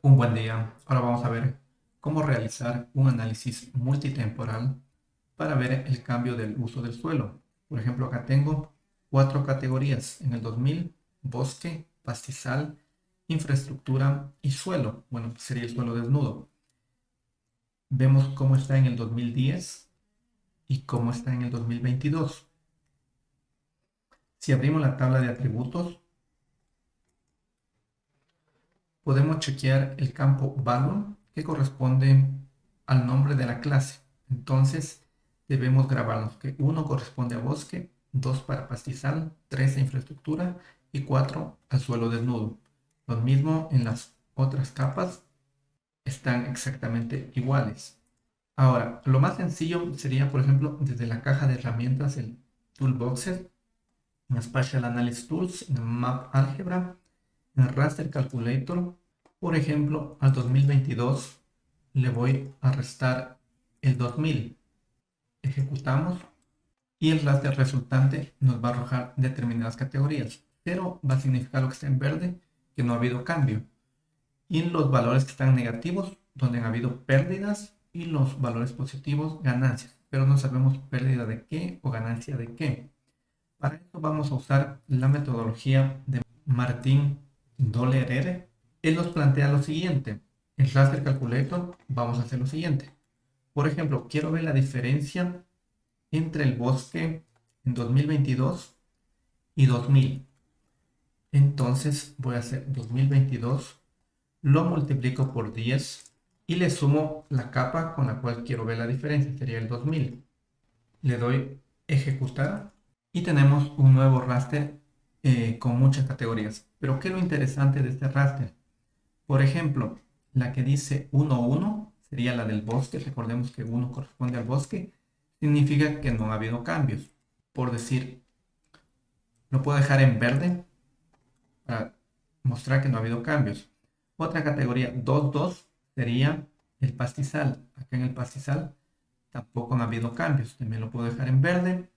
Un buen día. Ahora vamos a ver cómo realizar un análisis multitemporal para ver el cambio del uso del suelo. Por ejemplo, acá tengo cuatro categorías. En el 2000, bosque, pastizal, infraestructura y suelo. Bueno, sería el suelo desnudo. Vemos cómo está en el 2010 y cómo está en el 2022. Si abrimos la tabla de atributos, podemos chequear el campo value que corresponde al nombre de la clase. Entonces debemos grabarnos que 1 corresponde a bosque, 2 para pastizal, 3 a infraestructura y 4 al suelo desnudo. Lo mismo en las otras capas están exactamente iguales. Ahora, lo más sencillo sería, por ejemplo, desde la caja de herramientas, el Toolboxer, en Spatial Analysis Tools, en Map Algebra, en Raster Calculator, por ejemplo, al 2022 le voy a restar el 2000. Ejecutamos y el raster resultante nos va a arrojar determinadas categorías. Cero va a significar lo que está en verde, que no ha habido cambio. Y los valores que están negativos, donde han habido pérdidas, y los valores positivos, ganancias. Pero no sabemos pérdida de qué o ganancia de qué. Para esto vamos a usar la metodología de Martín Dollerer él nos plantea lo siguiente. En Raster Calculator vamos a hacer lo siguiente. Por ejemplo, quiero ver la diferencia entre el bosque en 2022 y 2000. Entonces voy a hacer 2022, lo multiplico por 10 y le sumo la capa con la cual quiero ver la diferencia, sería el 2000. Le doy ejecutar y tenemos un nuevo raster eh, con muchas categorías. Pero ¿qué es lo interesante de este raster? Por ejemplo, la que dice 1, 1 sería la del bosque. Recordemos que 1 corresponde al bosque. Significa que no ha habido cambios. Por decir, lo puedo dejar en verde para mostrar que no ha habido cambios. Otra categoría 2, 2 sería el pastizal. Acá en el pastizal tampoco ha habido cambios. También lo puedo dejar en verde.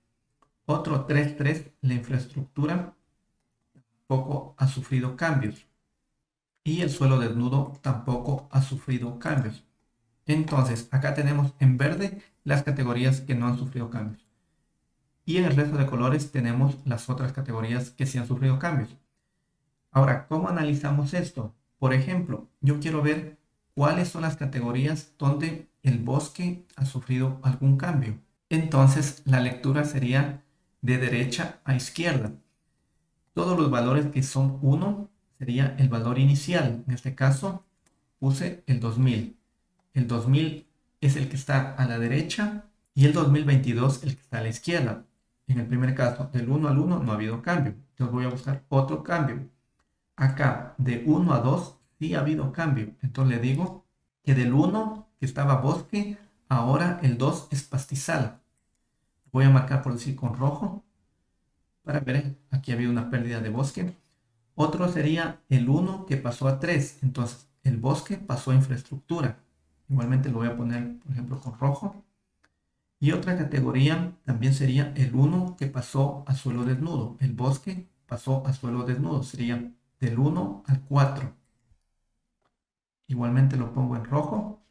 Otro 3, 3, la infraestructura tampoco ha sufrido cambios y el suelo desnudo tampoco ha sufrido cambios. Entonces, acá tenemos en verde las categorías que no han sufrido cambios. Y en el resto de colores tenemos las otras categorías que sí han sufrido cambios. Ahora, ¿cómo analizamos esto? Por ejemplo, yo quiero ver cuáles son las categorías donde el bosque ha sufrido algún cambio. Entonces, la lectura sería de derecha a izquierda. Todos los valores que son 1 sería el valor inicial. En este caso puse el 2000. El 2000 es el que está a la derecha y el 2022 el que está a la izquierda. En el primer caso, del 1 al 1 no ha habido cambio. Entonces voy a buscar otro cambio. Acá, de 1 a 2, sí ha habido cambio. Entonces le digo que del 1, que estaba bosque, ahora el 2 es pastizal. Voy a marcar por decir con rojo. Para ver, aquí ha habido una pérdida de bosque. Otro sería el 1 que pasó a 3. Entonces, el bosque pasó a infraestructura. Igualmente lo voy a poner, por ejemplo, con rojo. Y otra categoría también sería el 1 que pasó a suelo desnudo. El bosque pasó a suelo desnudo. Sería del 1 al 4. Igualmente lo pongo en rojo.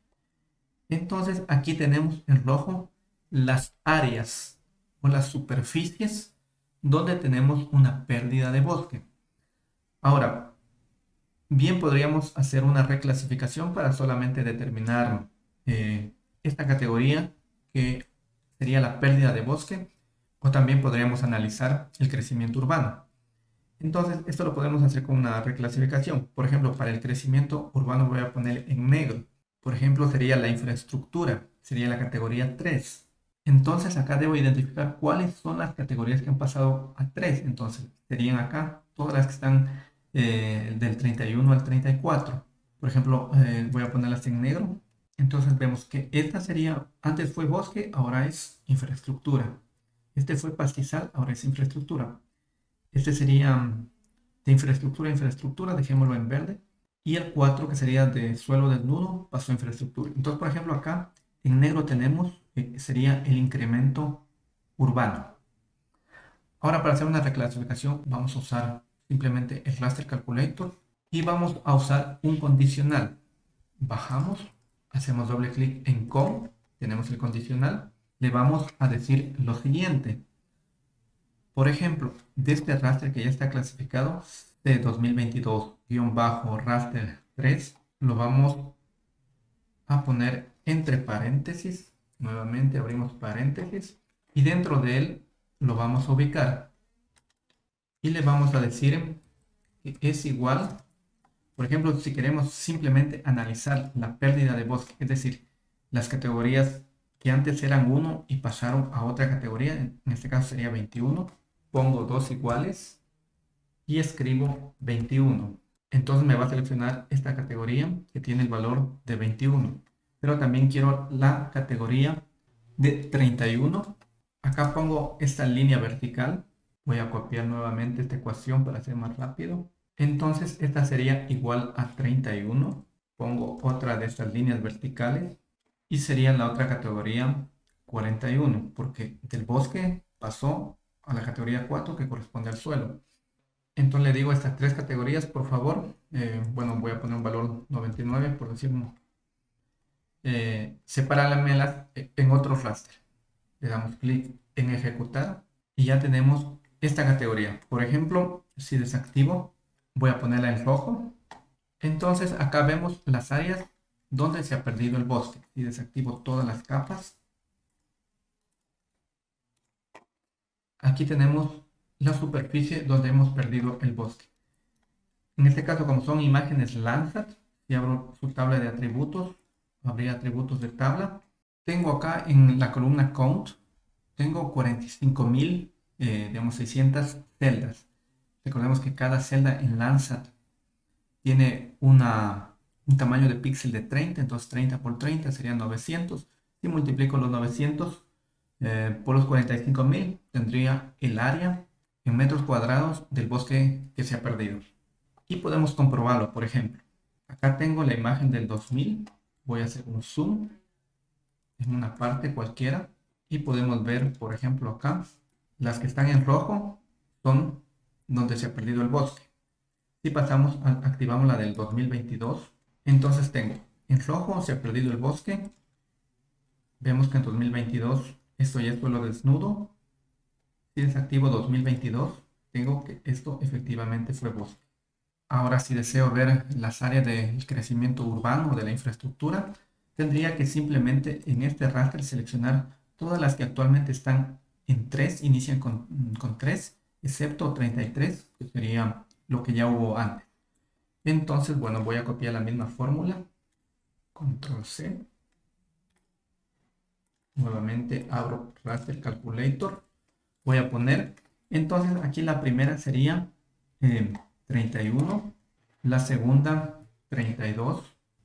Entonces aquí tenemos en rojo las áreas o las superficies donde tenemos una pérdida de bosque. Ahora, bien podríamos hacer una reclasificación para solamente determinar eh, esta categoría que sería la pérdida de bosque o también podríamos analizar el crecimiento urbano. Entonces, esto lo podemos hacer con una reclasificación. Por ejemplo, para el crecimiento urbano voy a poner en negro. Por ejemplo, sería la infraestructura, sería la categoría 3. Entonces, acá debo identificar cuáles son las categorías que han pasado a 3. Entonces, serían acá todas las que están eh, del 31 al 34. Por ejemplo, eh, voy a ponerlas en negro. Entonces vemos que esta sería, antes fue bosque, ahora es infraestructura. Este fue pastizal, ahora es infraestructura. Este sería mm, de infraestructura a infraestructura, dejémoslo en verde. Y el 4, que sería de suelo desnudo, pasó a infraestructura. Entonces, por ejemplo, acá en negro tenemos, eh, sería el incremento urbano. Ahora, para hacer una reclasificación, vamos a usar simplemente el raster calculator Y vamos a usar un condicional. Bajamos, hacemos doble clic en com, tenemos el condicional. Le vamos a decir lo siguiente. Por ejemplo, de este raster que ya está clasificado, de 2022-raster 3, lo vamos a poner entre paréntesis. Nuevamente abrimos paréntesis y dentro de él lo vamos a ubicar. Y le vamos a decir que es igual, por ejemplo, si queremos simplemente analizar la pérdida de bosque, es decir, las categorías que antes eran 1 y pasaron a otra categoría, en este caso sería 21, pongo dos iguales y escribo 21. Entonces me va a seleccionar esta categoría que tiene el valor de 21. Pero también quiero la categoría de 31. Acá pongo esta línea vertical. Voy a copiar nuevamente esta ecuación para hacer más rápido. Entonces esta sería igual a 31. Pongo otra de estas líneas verticales. Y sería la otra categoría 41. Porque del bosque pasó a la categoría 4 que corresponde al suelo. Entonces le digo estas tres categorías, por favor. Eh, bueno, voy a poner un valor 99 por decirlo. Eh, separármelas en otro raster. Le damos clic en ejecutar y ya tenemos esta categoría. Por ejemplo, si desactivo, voy a ponerla en rojo. Entonces acá vemos las áreas donde se ha perdido el bosque. Si desactivo todas las capas, aquí tenemos la superficie donde hemos perdido el bosque. En este caso, como son imágenes Landsat, si abro su tabla de atributos, habría atributos de tabla. Tengo acá en la columna Count, tengo 45.000, eh, digamos 600 celdas. Recordemos que cada celda en Landsat tiene una, un tamaño de píxel de 30, entonces 30 por 30 serían 900. Si multiplico los 900 eh, por los 45.000, tendría el área en metros cuadrados del bosque que se ha perdido. Y podemos comprobarlo, por ejemplo. Acá tengo la imagen del 2000. Voy a hacer un zoom en una parte cualquiera. Y podemos ver, por ejemplo, acá. Las que están en rojo son donde se ha perdido el bosque. Si pasamos, activamos la del 2022. Entonces tengo en rojo se ha perdido el bosque. Vemos que en 2022 esto ya es suelo desnudo si desactivo 2022, tengo que esto efectivamente fue bosque. Ahora si deseo ver las áreas del crecimiento urbano de la infraestructura, tendría que simplemente en este raster seleccionar todas las que actualmente están en 3, inician con, con 3, excepto 33, que sería lo que ya hubo antes. Entonces, bueno, voy a copiar la misma fórmula. Control C. Nuevamente abro Raster Calculator voy a poner. Entonces aquí la primera sería 31, eh, la segunda 32,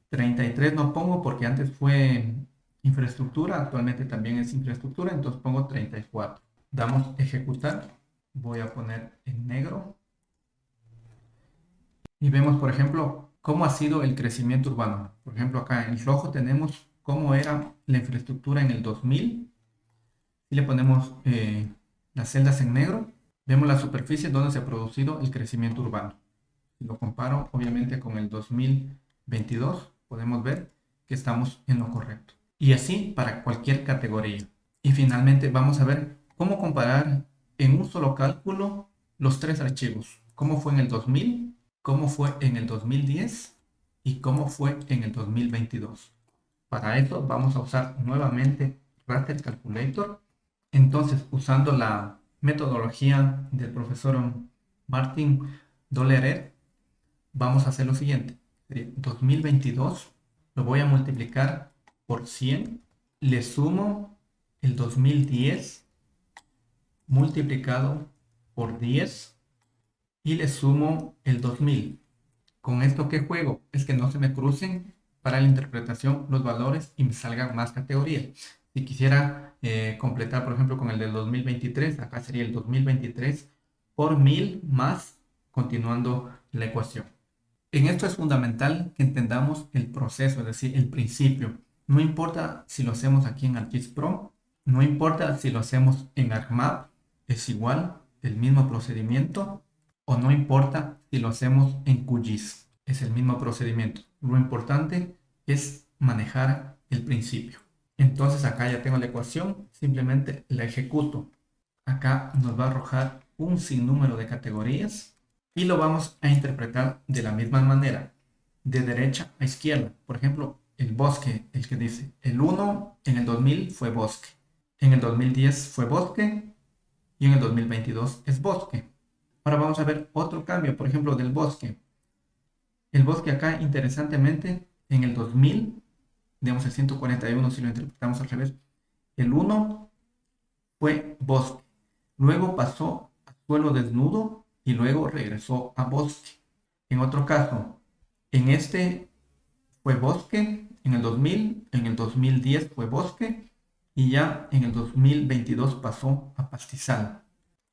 33 no pongo porque antes fue infraestructura, actualmente también es infraestructura, entonces pongo 34. Damos ejecutar, voy a poner en negro. Y vemos, por ejemplo, cómo ha sido el crecimiento urbano. Por ejemplo, acá en rojo tenemos cómo era la infraestructura en el 2000. Y le ponemos eh, las celdas en negro, vemos la superficie donde se ha producido el crecimiento urbano. Si lo comparo obviamente con el 2022, podemos ver que estamos en lo correcto. Y así para cualquier categoría. Y finalmente vamos a ver cómo comparar en un solo cálculo los tres archivos. Cómo fue en el 2000, cómo fue en el 2010 y cómo fue en el 2022. Para eso vamos a usar nuevamente Raster Calculator entonces, usando la metodología del profesor Martin Dolleret, vamos a hacer lo siguiente. 2022 lo voy a multiplicar por 100. Le sumo el 2010 multiplicado por 10 y le sumo el 2000. Con esto que juego es que no se me crucen para la interpretación los valores y me salgan más categorías. Si quisiera eh, completar, por ejemplo, con el del 2023, acá sería el 2023 por 1000 más, continuando la ecuación. En esto es fundamental que entendamos el proceso, es decir, el principio. No importa si lo hacemos aquí en ArcGIS Pro, no importa si lo hacemos en ArcMap, es igual, el mismo procedimiento, o no importa si lo hacemos en QGIS. es el mismo procedimiento. Lo importante es manejar el principio. Entonces acá ya tengo la ecuación, simplemente la ejecuto. Acá nos va a arrojar un sinnúmero de categorías y lo vamos a interpretar de la misma manera, de derecha a izquierda. Por ejemplo, el bosque, el que dice, el 1 en el 2000 fue bosque, en el 2010 fue bosque y en el 2022 es bosque. Ahora vamos a ver otro cambio, por ejemplo, del bosque. El bosque acá, interesantemente, en el 2000, digamos el 141, si lo interpretamos al revés, el 1 fue bosque. Luego pasó a suelo desnudo y luego regresó a bosque. En otro caso, en este fue bosque en el 2000, en el 2010 fue bosque y ya en el 2022 pasó a pastizal.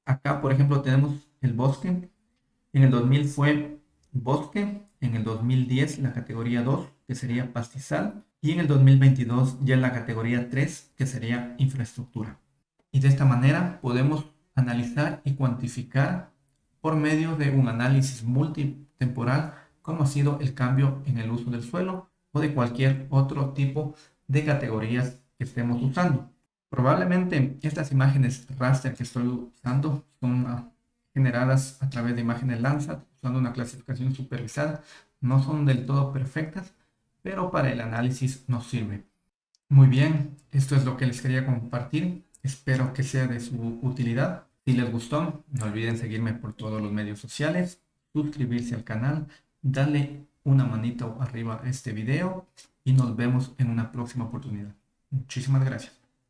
Acá, por ejemplo, tenemos el bosque. En el 2000 fue bosque, en el 2010 la categoría 2, que sería pastizal, y en el 2022 ya en la categoría 3, que sería infraestructura. Y de esta manera podemos analizar y cuantificar por medio de un análisis multitemporal como ha sido el cambio en el uso del suelo o de cualquier otro tipo de categorías que estemos usando. Probablemente estas imágenes raster que estoy usando son generadas a través de imágenes Landsat usando una clasificación supervisada. No son del todo perfectas, pero para el análisis nos sirve. Muy bien, esto es lo que les quería compartir. Espero que sea de su utilidad. Si les gustó, no olviden seguirme por todos los medios sociales, suscribirse al canal, dale una manito arriba a este video y nos vemos en una próxima oportunidad. Muchísimas gracias.